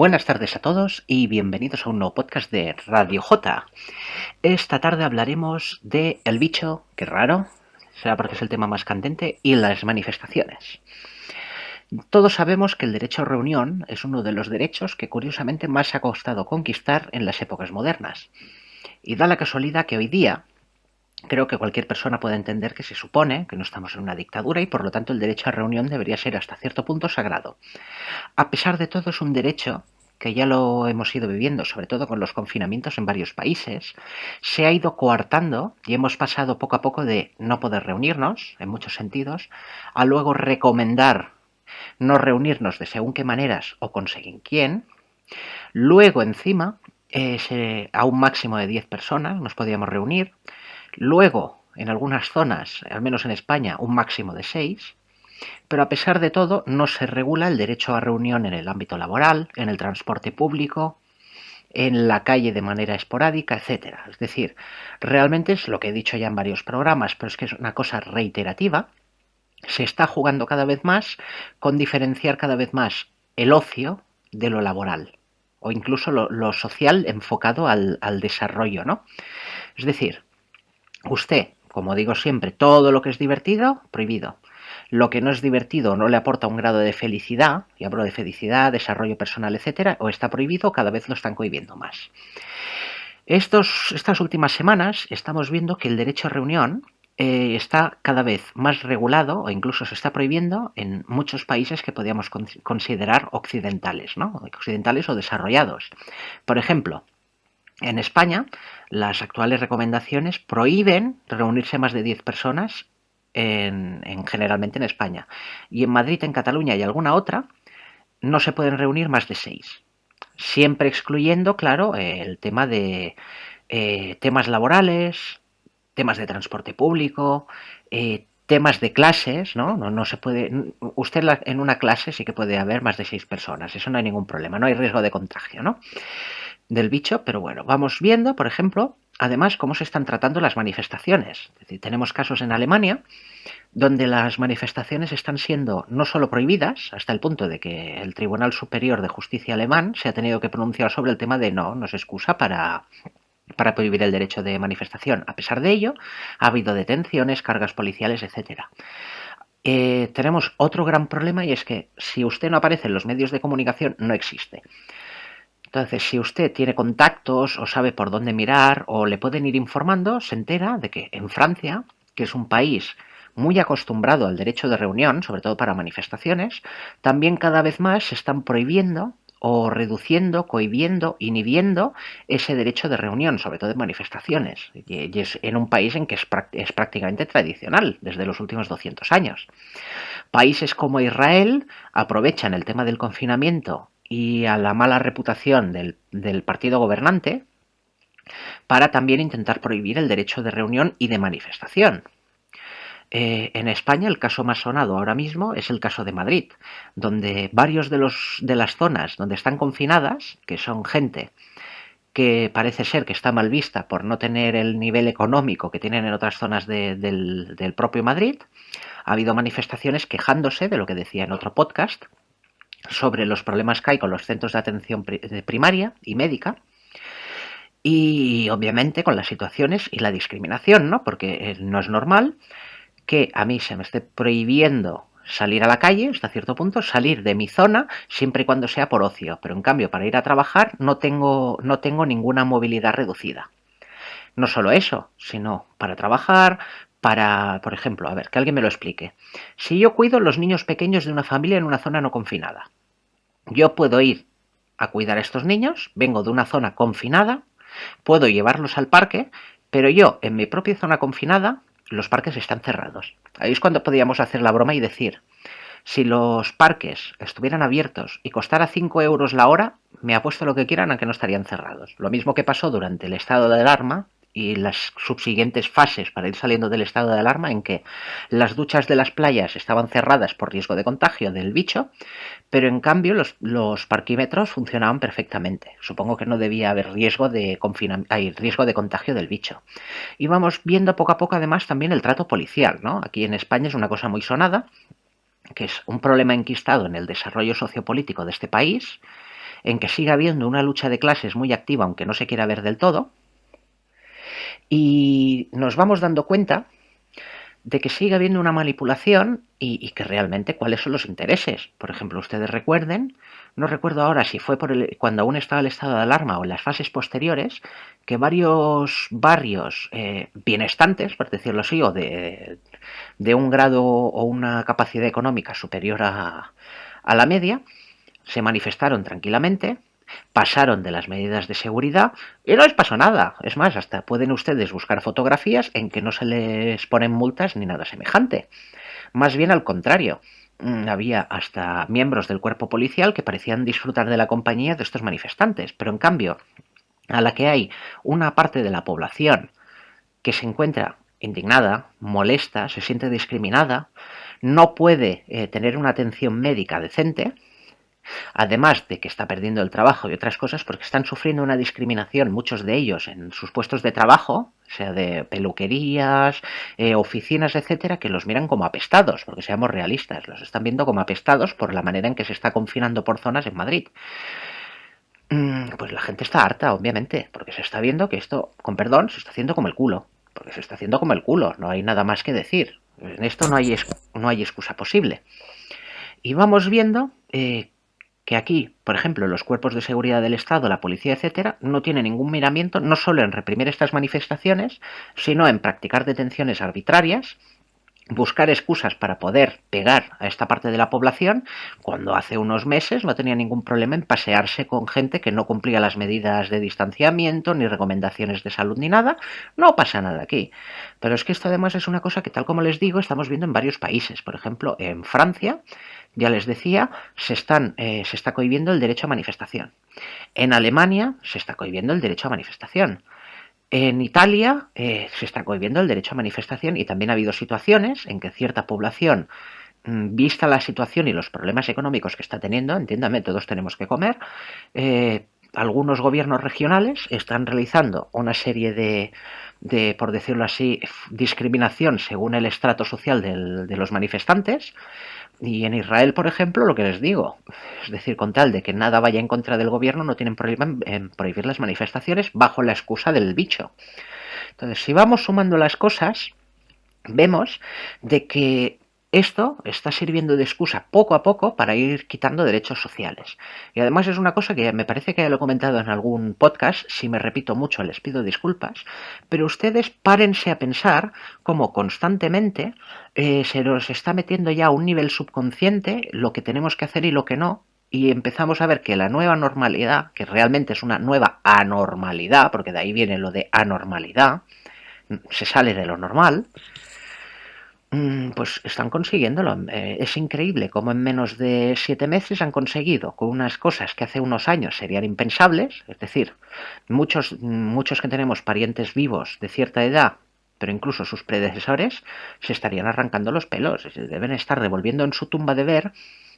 Buenas tardes a todos y bienvenidos a un nuevo podcast de Radio J. Esta tarde hablaremos de el bicho, que raro, será porque es el tema más candente, y las manifestaciones. Todos sabemos que el derecho a reunión es uno de los derechos que curiosamente más ha costado conquistar en las épocas modernas. Y da la casualidad que hoy día creo que cualquier persona puede entender que se supone que no estamos en una dictadura y por lo tanto el derecho a reunión debería ser hasta cierto punto sagrado. A pesar de todo es un derecho que ya lo hemos ido viviendo, sobre todo con los confinamientos en varios países, se ha ido coartando y hemos pasado poco a poco de no poder reunirnos, en muchos sentidos, a luego recomendar no reunirnos de según qué maneras o conseguir quién, luego encima eh, a un máximo de 10 personas nos podíamos reunir, Luego, en algunas zonas, al menos en España, un máximo de seis, pero a pesar de todo no se regula el derecho a reunión en el ámbito laboral, en el transporte público, en la calle de manera esporádica, etc. Es decir, realmente es lo que he dicho ya en varios programas, pero es que es una cosa reiterativa. Se está jugando cada vez más con diferenciar cada vez más el ocio de lo laboral o incluso lo, social enfocado al, al desarrollo, ¿no? Es decir, Usted, como digo siempre, todo lo que es divertido, prohibido. Lo que no es divertido no le aporta un grado de felicidad, y hablo de felicidad, desarrollo personal, etcétera, o está prohibido, cada vez lo están cohibiendo más. Estos, estas últimas semanas estamos viendo que el derecho a reunión eh, está cada vez más regulado o incluso se está prohibiendo en muchos países que podríamos considerar occidentales, ¿no? occidentales o desarrollados. Por ejemplo, en España, las actuales recomendaciones prohíben reunirse más de 10 personas en, generalmente en España. Y en Madrid, en Cataluña y alguna otra, no se pueden reunir más de 6. Siempre excluyendo, claro, el tema de eh, temas laborales, temas de transporte público, eh, temas de clases, ¿no? ¿no? No se puede. Usted en una clase sí que puede haber más de seis personas, eso no hay ningún problema, no hay riesgo de contagio, ¿no? del bicho, pero bueno, vamos viendo, por ejemplo, además cómo se están tratando las manifestaciones. Tenemos casos en Alemania donde las manifestaciones están siendo no solo prohibidas, hasta el punto de que el Tribunal Superior de Justicia alemán se ha tenido que pronunciar sobre el tema de no, no se excusa para, para prohibir el derecho de manifestación. A pesar de ello, ha habido detenciones, cargas policiales, etcétera. Eh, tenemos otro gran problema y es que si usted no aparece en los medios de comunicación, no existe. Entonces, si usted tiene contactos o sabe por dónde mirar o le pueden ir informando, se entera de que en Francia, que es un país muy acostumbrado al derecho de reunión, sobre todo para manifestaciones, también cada vez más se están prohibiendo o reduciendo, cohibiendo, inhibiendo ese derecho de reunión, sobre todo en manifestaciones. Y es en un país en que es, prácticamente tradicional desde los últimos 200 años. Países como Israel aprovechan el tema del confinamiento y a la mala reputación del, partido gobernante para también intentar prohibir el derecho de reunión y de manifestación. Eh, en España el caso más sonado ahora mismo es el caso de Madrid, donde varios de, los, de las zonas donde están confinadas, que son gente que parece ser que está mal vista por no tener el nivel económico que tienen en otras zonas del, del propio Madrid, ha habido manifestaciones quejándose de lo que decía en otro podcast, sobre los problemas que hay con los centros de atención primaria y médica y obviamente con las situaciones y la discriminación, ¿no? Porque eh, no es normal que a mí se me esté prohibiendo salir a la calle, hasta cierto punto, salir de mi zona siempre y cuando sea por ocio, pero en cambio para ir a trabajar no tengo, no tengo ninguna movilidad reducida. No solo eso, sino para trabajar, para, por ejemplo, a ver, que alguien me lo explique. Si yo cuido los niños pequeños de una familia en una zona no confinada, yo puedo ir a cuidar a estos niños, vengo de una zona confinada, puedo llevarlos al parque, pero yo en mi propia zona confinada, los parques están cerrados. Ahí es cuando podríamos hacer la broma y decir, si los parques estuvieran abiertos y costara 5 euros la hora, me apuesto lo que quieran a que no estarían cerrados. Lo mismo que pasó durante el estado de alarma y las subsiguientes fases para ir saliendo del estado de alarma en que las duchas de las playas estaban cerradas por riesgo de contagio del bicho, pero en cambio los, parquímetros funcionaban perfectamente. Supongo que no debía haber riesgo de, hay riesgo de contagio del bicho. Y vamos viendo poco a poco además también el trato policial. ¿no? Aquí en España es una cosa muy sonada, que es un problema enquistado en el desarrollo sociopolítico de este país, en que siga habiendo una lucha de clases muy activa, aunque no se quiera ver del todo, y nos vamos dando cuenta de que sigue habiendo una manipulación y, que realmente cuáles son los intereses. Por ejemplo, ustedes recuerden, no recuerdo ahora si fue por el, cuando aún estaba el estado de alarma o en las fases posteriores, que varios barrios eh, bienestantes, por decirlo así, o de, de, un grado o una capacidad económica superior a, a la media, se manifestaron tranquilamente, pasaron de las medidas de seguridad y no les pasó nada. Es más, hasta pueden ustedes buscar fotografías en que no se les ponen multas ni nada semejante. Más bien al contrario, mm, había hasta miembros del cuerpo policial que parecían disfrutar de la compañía de estos manifestantes, pero en cambio, a la que hay una parte de la población que se encuentra indignada, molesta, se siente discriminada, no puede eh, tener una atención médica decente, Además de que está perdiendo el trabajo y otras cosas porque están sufriendo una discriminación, muchos de ellos, en sus puestos de trabajo, sea de peluquerías, eh, oficinas, etcétera, que los miran como apestados, porque seamos realistas, los están viendo como apestados por la manera en que se está confinando por zonas en Madrid. Mm, pues la gente está harta, obviamente, porque se está viendo que esto, con perdón, se está haciendo como el culo. Porque se está haciendo como el culo, no hay nada más que decir. En esto no hay, no hay excusa posible. Y vamos viendo eh, que aquí, por ejemplo, los cuerpos de seguridad del Estado, la policía, etcétera, no tienen ningún miramiento no solo en reprimir estas manifestaciones, sino en practicar detenciones arbitrarias, buscar excusas para poder pegar a esta parte de la población, cuando hace unos meses no tenía ningún problema en pasearse con gente que no cumplía las medidas de distanciamiento, ni recomendaciones de salud, ni nada, no pasa nada aquí. Pero es que esto además es una cosa que, tal como les digo, estamos viendo en varios países. Por ejemplo, en Francia, ya les decía, se, están, eh, se está cohibiendo el derecho a manifestación. En Alemania se está cohibiendo el derecho a manifestación. En Italia eh, se está cohibiendo el derecho a manifestación y también ha habido situaciones en que cierta población, mm, vista la situación y los problemas económicos que está teniendo, entiéndame, todos tenemos que comer, eh, algunos gobiernos regionales están realizando una serie de, de, por decirlo así, discriminación según el estrato social de los manifestantes, y en Israel, por ejemplo, lo que les digo, es decir, con tal de que nada vaya en contra del gobierno, no tienen problema en, prohibir las manifestaciones bajo la excusa del bicho. Entonces, si vamos sumando las cosas, vemos de que esto está sirviendo de excusa poco a poco para ir quitando derechos sociales. Y además es una cosa que me parece que ya lo he comentado en algún podcast, si me repito mucho les pido disculpas, pero ustedes párense a pensar cómo constantemente eh, se nos está metiendo ya a un nivel subconsciente lo que tenemos que hacer y lo que no, y empezamos a ver que la nueva normalidad, que realmente es una nueva anormalidad, porque de ahí viene lo de anormalidad, se sale de lo normal, pues están consiguiéndolo. Eh, es increíble cómo en menos de siete meses han conseguido con unas cosas que hace unos años serían impensables, es decir, muchos, muchos que tenemos parientes vivos de cierta edad, pero incluso sus predecesores, se estarían arrancando los pelos, deben estar devolviendo en su tumba de ver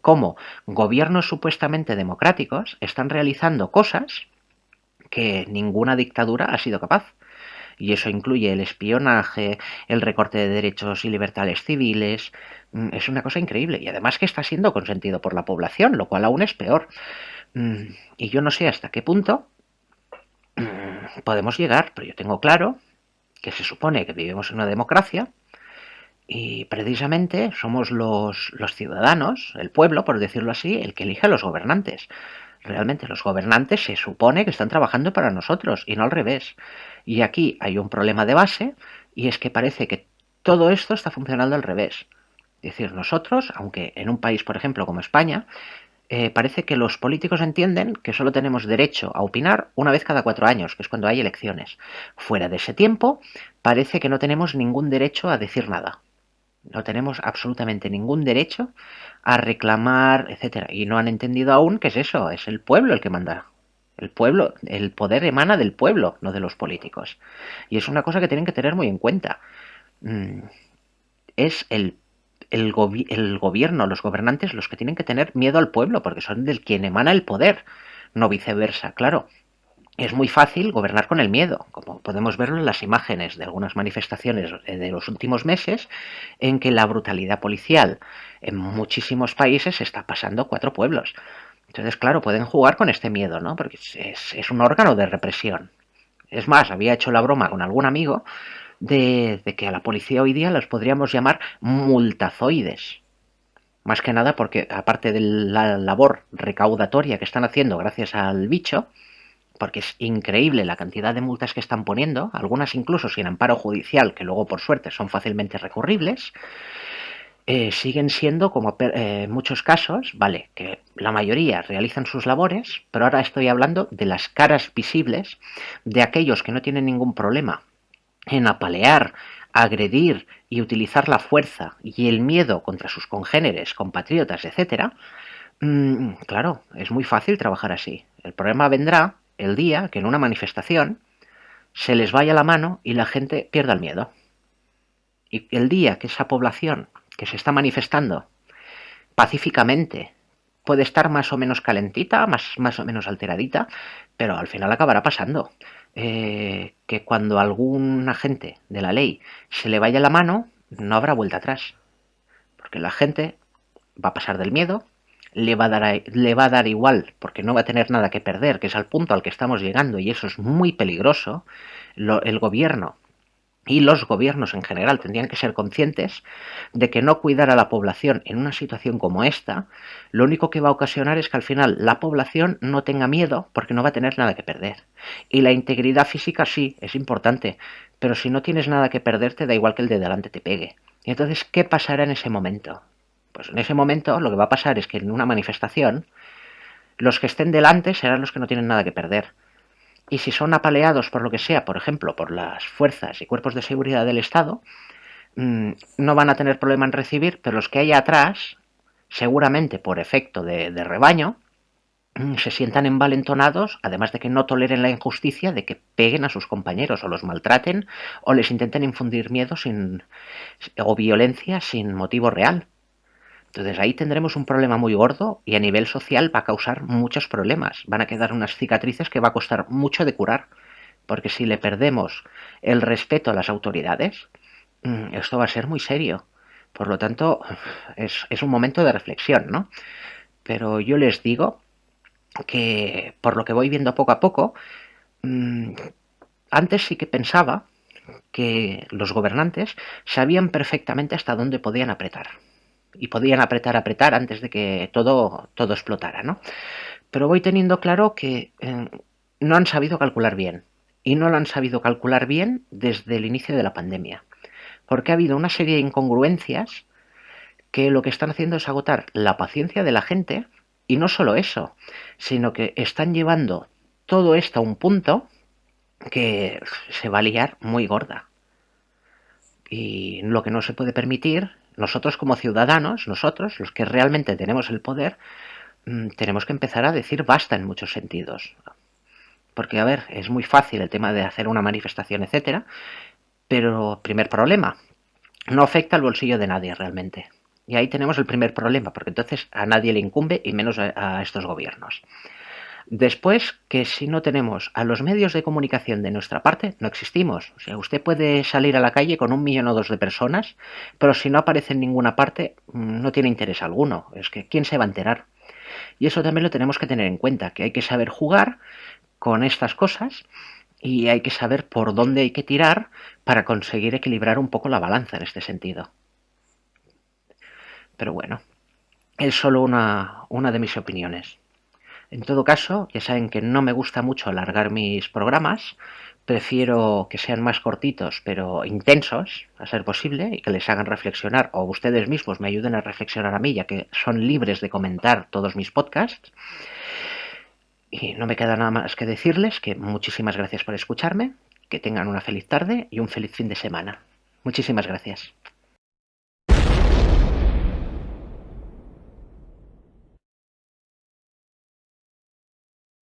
cómo gobiernos supuestamente democráticos están realizando cosas que ninguna dictadura ha sido capaz y eso incluye el espionaje, el recorte de derechos y libertades civiles. Mm, es una cosa increíble y además que está siendo consentido por la población, lo cual aún es peor. Mm, y yo no sé hasta qué punto mm, podemos llegar, pero yo tengo claro que se supone que vivimos en una democracia y precisamente somos los, los ciudadanos, el pueblo, por decirlo así, el que elige a los gobernantes realmente los gobernantes se supone que están trabajando para nosotros y no al revés. Y aquí hay un problema de base y es que parece que todo esto está funcionando al revés. Es decir, nosotros, aunque en un país, por ejemplo, como España, eh, parece que los políticos entienden que solo tenemos derecho a opinar una vez cada cuatro años, que es cuando hay elecciones. Fuera de ese tiempo, parece que no tenemos ningún derecho a decir nada. No tenemos absolutamente ningún derecho a reclamar, etcétera. Y no han entendido aún que es eso, es el pueblo el que manda. El pueblo, el poder emana del pueblo, no de los políticos. Y es una cosa que tienen que tener muy en cuenta. Mm, es el, el, el gobierno, los gobernantes, los que tienen que tener miedo al pueblo, porque son del quien emana el poder, no viceversa, claro es muy fácil gobernar con el miedo, como podemos verlo en las imágenes de algunas manifestaciones de los últimos meses, en que la brutalidad policial en muchísimos países está pasando cuatro pueblos. Entonces, claro, pueden jugar con este miedo, ¿no? Porque es, un órgano de represión. Es más, había hecho la broma con algún amigo de, de, que a la policía hoy día los podríamos llamar multazoides. Más que nada porque, aparte de la labor recaudatoria que están haciendo gracias al bicho, porque es increíble la cantidad de multas que están poniendo, algunas incluso sin amparo judicial, que luego por suerte son fácilmente recurribles, eh, siguen siendo, como en eh, muchos casos, vale, que la mayoría realizan sus labores, pero ahora estoy hablando de las caras visibles de aquellos que no tienen ningún problema en apalear, agredir y utilizar la fuerza y el miedo contra sus congéneres, compatriotas, etc., mm, claro, es muy fácil trabajar así. El problema vendrá el día que en una manifestación se les vaya la mano y la gente pierda el miedo. Y el día que esa población que se está manifestando pacíficamente puede estar más o menos calentita, más, más o menos alteradita, pero al final acabará pasando. Eh, que cuando algún agente de la ley se le vaya la mano, no habrá vuelta atrás. Porque la gente va a pasar del miedo, le va, a dar, le va a dar igual, porque no va a tener nada que perder, que es al punto al que estamos llegando, y eso es muy peligroso. el gobierno y los gobiernos en general tendrían que ser conscientes de que no cuidar a la población en una situación como esta, lo único que va a ocasionar es que al final la población no tenga miedo porque no va a tener nada que perder. Y la integridad física sí, es importante, pero si no tienes nada que perder te da igual que el de delante te pegue. Y entonces, ¿qué pasará en ese momento? Pues en ese momento lo que va a pasar es que en una manifestación los que estén delante serán los que no tienen nada que perder. Y si son apaleados por lo que sea, por ejemplo, por las fuerzas y cuerpos de seguridad del Estado, mm, no van a tener problema en recibir, pero los que hay atrás, seguramente por efecto de, rebaño, mm, se sientan envalentonados, además de que no toleren la injusticia de que peguen a sus compañeros o los maltraten o les intenten infundir miedo sin, o violencia sin motivo real. Entonces ahí tendremos un problema muy gordo y a nivel social va a causar muchos problemas. Van a quedar unas cicatrices que va a costar mucho de curar. Porque si le perdemos el respeto a las autoridades, mm, esto va a ser muy serio. Por lo tanto, es, un momento de reflexión, ¿no? Pero yo les digo que por lo que voy viendo poco a poco, mm, antes sí que pensaba que los gobernantes sabían perfectamente hasta dónde podían apretar y podían apretar, apretar antes de que todo, todo explotara, ¿no? Pero voy teniendo claro que eh, no han sabido calcular bien. Y no lo han sabido calcular bien desde el inicio de la pandemia. Porque ha habido una serie de incongruencias que lo que están haciendo es agotar la paciencia de la gente. Y no solo eso, sino que están llevando todo esto a un punto que se va a liar muy gorda. Y lo que no se puede permitir nosotros como ciudadanos, nosotros, los que realmente tenemos el poder, mm, tenemos que empezar a decir basta en muchos sentidos. Porque, a ver, es muy fácil el tema de hacer una manifestación, etcétera, pero primer problema, no afecta al bolsillo de nadie realmente. Y ahí tenemos el primer problema, porque entonces a nadie le incumbe y menos a estos gobiernos. Después, que si no tenemos a los medios de comunicación de nuestra parte, no existimos. O sea, usted puede salir a la calle con un millón o dos de personas, pero si no aparece en ninguna parte, mm, no tiene interés alguno. Es que, ¿quién se va a enterar? Y eso también lo tenemos que tener en cuenta, que hay que saber jugar con estas cosas y hay que saber por dónde hay que tirar para conseguir equilibrar un poco la balanza en este sentido. Pero bueno, es solo una, una de mis opiniones. En todo caso, ya saben que no me gusta mucho alargar mis programas, prefiero que sean más cortitos pero intensos, a ser posible, y que les hagan reflexionar, o ustedes mismos me ayuden a reflexionar a mí, ya que son libres de comentar todos mis podcasts. Y no me queda nada más que decirles que muchísimas gracias por escucharme, que tengan una feliz tarde y un feliz fin de semana. Muchísimas gracias.